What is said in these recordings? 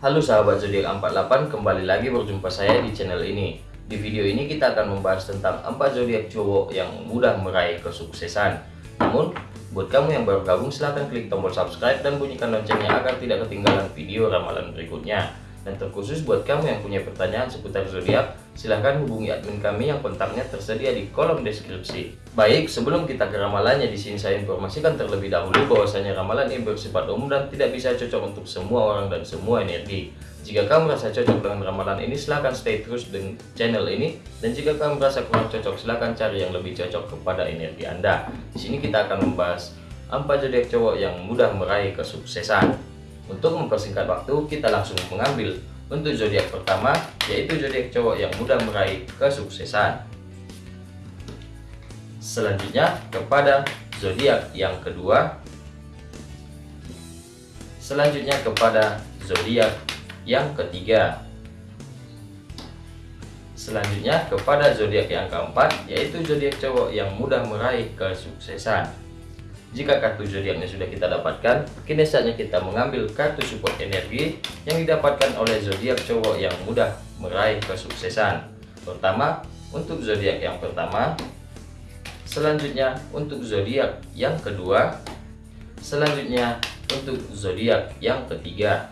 Halo sahabat zodiak 48, kembali lagi berjumpa saya di channel ini. Di video ini kita akan membahas tentang 4 zodiak cowok yang mudah meraih kesuksesan. Namun, buat kamu yang baru gabung silahkan klik tombol subscribe dan bunyikan loncengnya agar tidak ketinggalan video ramalan berikutnya. Dan terkhusus buat kamu yang punya pertanyaan seputar zodiak, silahkan hubungi admin kami yang kontaknya tersedia di kolom deskripsi. Baik, sebelum kita ke ramalannya, di sini saya informasikan terlebih dahulu bahwasanya ramalan ini bersifat umum dan tidak bisa cocok untuk semua orang dan semua energi. Jika kamu merasa cocok dengan ramalan ini, silahkan stay terus dengan channel ini. Dan jika kamu merasa kurang cocok, silahkan cari yang lebih cocok kepada energi Anda. Di sini kita akan membahas 4 zodiak cowok yang mudah meraih kesuksesan. Untuk mempersingkat waktu, kita langsung mengambil untuk zodiak pertama, yaitu zodiak cowok yang mudah meraih kesuksesan. Selanjutnya kepada zodiak yang kedua. Selanjutnya kepada zodiak yang ketiga. Selanjutnya kepada zodiak yang keempat, yaitu zodiak cowok yang mudah meraih kesuksesan. Jika kartu zodiaknya sudah kita dapatkan, kini saatnya kita mengambil kartu support energi yang didapatkan oleh zodiak cowok yang mudah meraih kesuksesan. Pertama, untuk zodiak yang pertama, selanjutnya untuk zodiak yang kedua, selanjutnya untuk zodiak yang ketiga.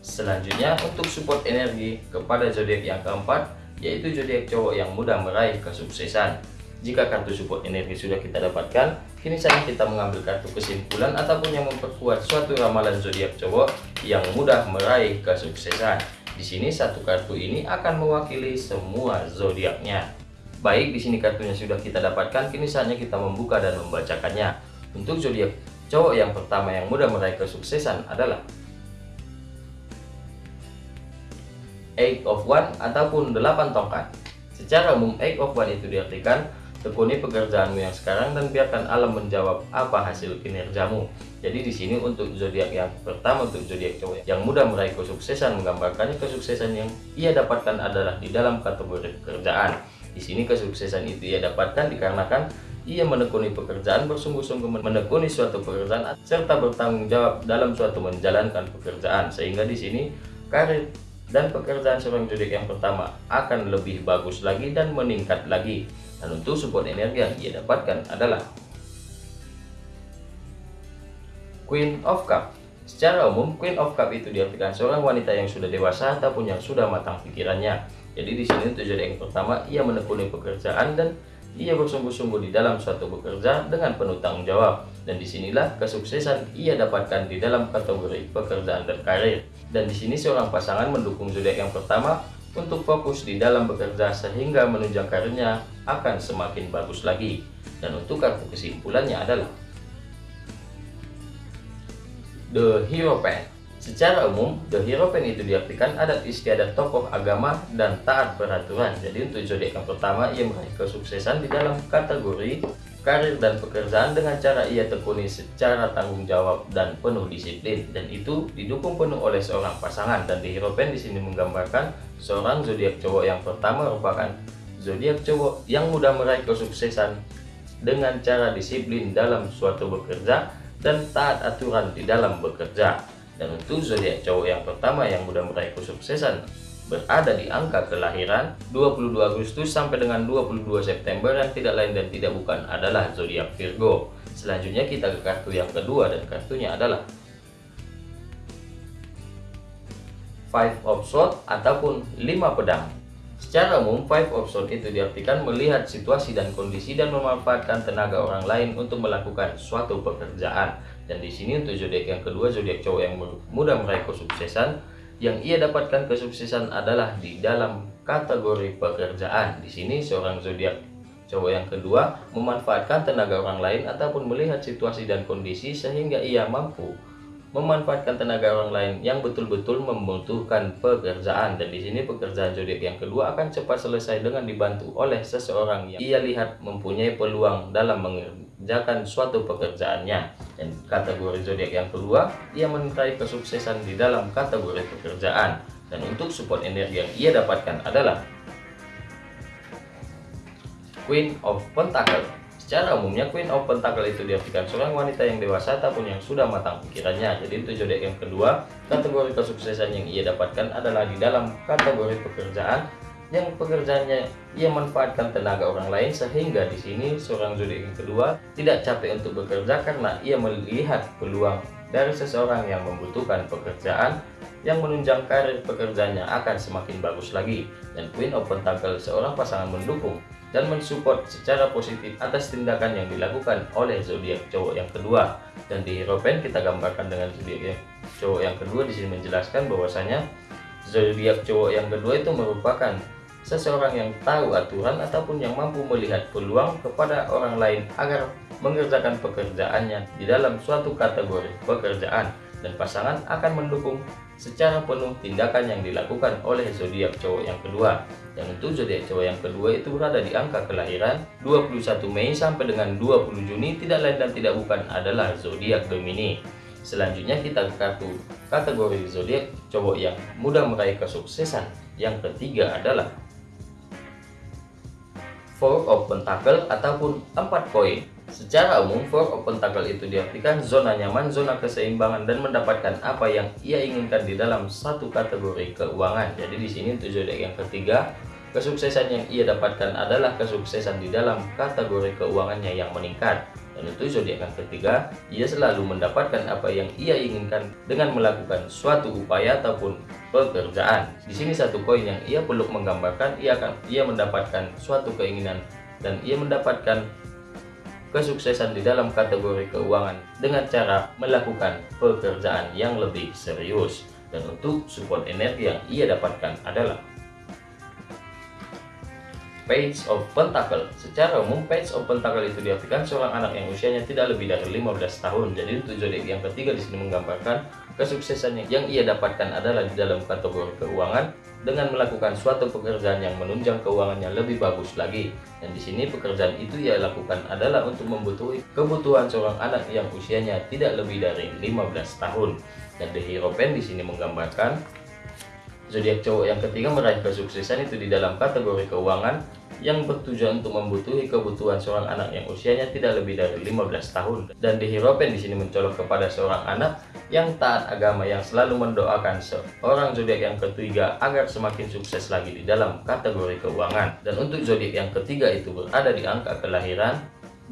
Selanjutnya untuk support energi kepada zodiak yang keempat, yaitu zodiak cowok yang mudah meraih kesuksesan. Jika kartu support energi sudah kita dapatkan, kini saatnya kita mengambil kartu kesimpulan ataupun yang memperkuat suatu ramalan zodiak cowok yang mudah meraih kesuksesan. Di sini satu kartu ini akan mewakili semua zodiaknya. Baik, di sini kartunya sudah kita dapatkan, kini saatnya kita membuka dan membacakannya. Untuk zodiak cowok yang pertama yang mudah meraih kesuksesan adalah Eight of One ataupun 8 tongkat. Secara umum, Eight of One itu diartikan Tekuni pekerjaanmu yang sekarang dan biarkan alam menjawab apa hasil kinerjamu. Jadi di sini untuk zodiak yang pertama untuk zodiak cowok yang mudah meraih kesuksesan menggambarkannya kesuksesan yang ia dapatkan adalah di dalam kategori pekerjaan. Di sini kesuksesan itu ia dapatkan dikarenakan ia menekuni pekerjaan bersungguh-sungguh menekuni suatu pekerjaan serta bertanggung jawab dalam suatu menjalankan pekerjaan sehingga di sini karir dan pekerjaan seorang zodiak yang pertama akan lebih bagus lagi dan meningkat lagi dan untuk support energi yang ia dapatkan adalah Queen of Cup. Secara umum, Queen of Cup itu diartikan seorang wanita yang sudah dewasa ataupun yang sudah matang pikirannya. Jadi di sini tujuan yang pertama, ia menekuni pekerjaan dan ia bersungguh-sungguh di dalam suatu bekerja dengan penuh tanggung jawab. Dan di sinilah kesuksesan ia dapatkan di dalam kategori pekerjaan dan karir. Dan di sini seorang pasangan mendukung zodiak yang pertama untuk fokus di dalam bekerja sehingga menunjang karirnya akan semakin bagus lagi. Dan untuk kartu kesimpulannya adalah The Hero Pen. Secara umum, The Hero Pen itu diartikan adat istiadat tokoh agama dan taat peraturan. Jadi untuk zodiak yang pertama, ia meraih kesuksesan di dalam kategori karir dan pekerjaan dengan cara ia tekuni secara tanggung jawab dan penuh disiplin. Dan itu didukung penuh oleh seorang pasangan. Dan di Hero Pen di sini menggambarkan seorang zodiak cowok yang pertama merupakan zodiak cowok yang mudah meraih kesuksesan dengan cara disiplin dalam suatu bekerja dan taat aturan di dalam bekerja. Dan untuk zodiak cowok yang pertama yang mudah meraih kesuksesan berada di angka kelahiran 22 Agustus sampai dengan 22 September yang tidak lain dan tidak bukan adalah zodiak Virgo. Selanjutnya kita ke kartu yang kedua dan kartunya adalah Five of Swords ataupun 5 pedang. Secara umum, Five of Swords itu diartikan melihat situasi dan kondisi dan memanfaatkan tenaga orang lain untuk melakukan suatu pekerjaan. Dan di sini untuk zodiak yang kedua, zodiak cowok yang mudah meraih kesuksesan, yang ia dapatkan kesuksesan adalah di dalam kategori pekerjaan. Di sini seorang zodiak cowok yang kedua memanfaatkan tenaga orang lain ataupun melihat situasi dan kondisi sehingga ia mampu memanfaatkan tenaga orang lain yang betul-betul membutuhkan pekerjaan. Dan di sini pekerjaan zodiak yang kedua akan cepat selesai dengan dibantu oleh seseorang yang ia lihat mempunyai peluang dalam mengerjakan suatu pekerjaannya. Dan kategori zodiak yang kedua ia mencari kesuksesan di dalam kategori pekerjaan. Dan untuk support energi yang ia dapatkan adalah Queen of Pentacle Secara umumnya Queen of Pentacle itu diartikan seorang wanita yang dewasa ataupun yang sudah matang pikirannya. Jadi itu zodiak yang kedua, kategori kesuksesan yang ia dapatkan adalah di dalam kategori pekerjaan yang pekerjaannya ia manfaatkan tenaga orang lain sehingga di sini seorang zodiak yang kedua tidak capek untuk bekerja karena ia melihat peluang dari seseorang yang membutuhkan pekerjaan yang menunjang karir pekerjaannya akan semakin bagus lagi. Dan Queen of Pentacle seorang pasangan mendukung dan mensupport secara positif atas tindakan yang dilakukan oleh zodiak cowok yang kedua. Dan di Hero Pen kita gambarkan dengan zodiak cowok yang kedua. Di sini menjelaskan bahwasanya zodiak cowok yang kedua itu merupakan seseorang yang tahu aturan ataupun yang mampu melihat peluang kepada orang lain agar mengerjakan pekerjaannya di dalam suatu kategori pekerjaan dan pasangan akan mendukung secara penuh tindakan yang dilakukan oleh zodiak cowok yang kedua. Dan untuk zodiak cowok yang kedua itu berada di angka kelahiran 21 Mei sampai dengan 20 Juni tidak lain dan tidak bukan adalah zodiak Gemini. Selanjutnya kita ke kartu kategori zodiak cowok yang mudah meraih kesuksesan. Yang ketiga adalah Four of Pentacle ataupun empat koin. Secara umum, Four of Pentacle itu diartikan zona nyaman, zona keseimbangan, dan mendapatkan apa yang ia inginkan di dalam satu kategori keuangan. Jadi di sini untuk zodiak yang ketiga, kesuksesan yang ia dapatkan adalah kesuksesan di dalam kategori keuangannya yang meningkat. Dan untuk zodiak yang ketiga, ia selalu mendapatkan apa yang ia inginkan dengan melakukan suatu upaya ataupun pekerjaan. Di sini satu koin yang ia peluk menggambarkan ia akan ia mendapatkan suatu keinginan dan ia mendapatkan kesuksesan di dalam kategori keuangan dengan cara melakukan pekerjaan yang lebih serius. Dan untuk support energi yang ia dapatkan adalah Page of Pentacle Secara umum Page of Pentacle itu diartikan seorang anak yang usianya tidak lebih dari 15 tahun Jadi untuk zodiak yang ketiga di sini menggambarkan kesuksesan yang ia dapatkan adalah di dalam kategori keuangan dengan melakukan suatu pekerjaan yang menunjang keuangannya lebih bagus lagi. Dan di sini pekerjaan itu ia lakukan adalah untuk membutuhkan kebutuhan seorang anak yang usianya tidak lebih dari 15 tahun. Dan The Hero Pen di sini menggambarkan zodiak cowok yang ketiga meraih kesuksesan itu di dalam kategori keuangan yang bertujuan untuk membutuhi kebutuhan seorang anak yang usianya tidak lebih dari 15 tahun. Dan di Hero Pen di sini mencolok kepada seorang anak yang taat agama yang selalu mendoakan seorang zodiak yang ketiga agar semakin sukses lagi di dalam kategori keuangan. Dan untuk zodiak yang ketiga itu berada di angka kelahiran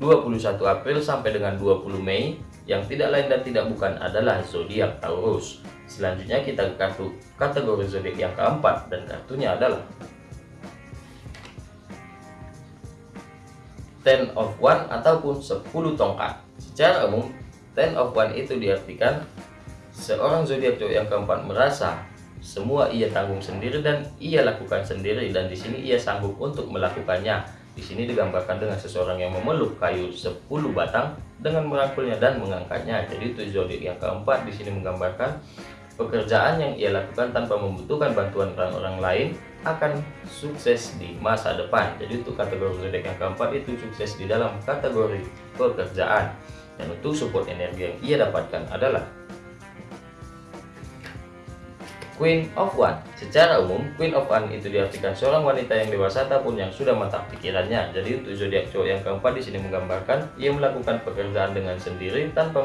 21 April sampai dengan 20 Mei yang tidak lain dan tidak bukan adalah zodiak Taurus. Selanjutnya kita ke kartu kategori zodiak yang keempat dan kartunya adalah ten of one ataupun 10 tongkat. Secara umum, ten of one itu diartikan seorang zodiak yang keempat merasa semua ia tanggung sendiri dan ia lakukan sendiri dan di sini ia sanggup untuk melakukannya. Di sini digambarkan dengan seseorang yang memeluk kayu 10 batang dengan merangkulnya dan mengangkatnya. Jadi itu zodiak yang keempat di sini menggambarkan pekerjaan yang ia lakukan tanpa membutuhkan bantuan orang-orang lain akan sukses di masa depan. Jadi untuk kategori zodiak yang keempat itu sukses di dalam kategori pekerjaan. Dan untuk support energi yang ia dapatkan adalah Queen of One. Secara umum, Queen of One itu diartikan seorang wanita yang dewasa ataupun yang sudah matang pikirannya. Jadi untuk zodiak cowok yang keempat di sini menggambarkan ia melakukan pekerjaan dengan sendiri tanpa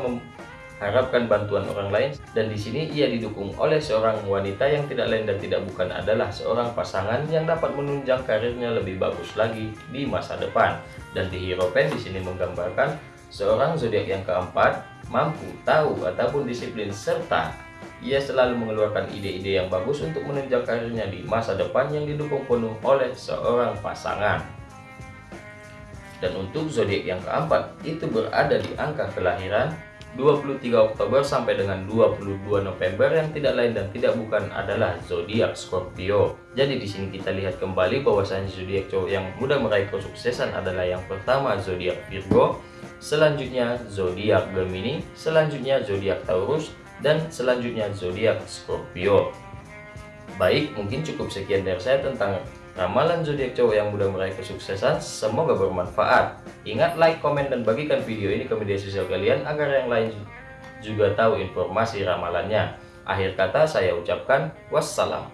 harapkan bantuan orang lain dan di sini ia didukung oleh seorang wanita yang tidak lain dan tidak bukan adalah seorang pasangan yang dapat menunjang karirnya lebih bagus lagi di masa depan dan di Hero Pen di sini menggambarkan seorang zodiak yang keempat mampu tahu ataupun disiplin serta ia selalu mengeluarkan ide-ide yang bagus untuk menunjang karirnya di masa depan yang didukung penuh oleh seorang pasangan dan untuk zodiak yang keempat itu berada di angka kelahiran 23 Oktober sampai dengan 22 November yang tidak lain dan tidak bukan adalah zodiak Scorpio. Jadi di sini kita lihat kembali bahwasanya zodiak cowok yang mudah meraih kesuksesan adalah yang pertama zodiak Virgo, selanjutnya zodiak Gemini, selanjutnya zodiak Taurus, dan selanjutnya zodiak Scorpio. Baik, mungkin cukup sekian dari saya tentang Ramalan zodiak cowok yang mudah meraih kesuksesan semoga bermanfaat. Ingat like, komen, dan bagikan video ini ke media sosial kalian agar yang lain juga tahu informasi ramalannya. Akhir kata saya ucapkan wassalam.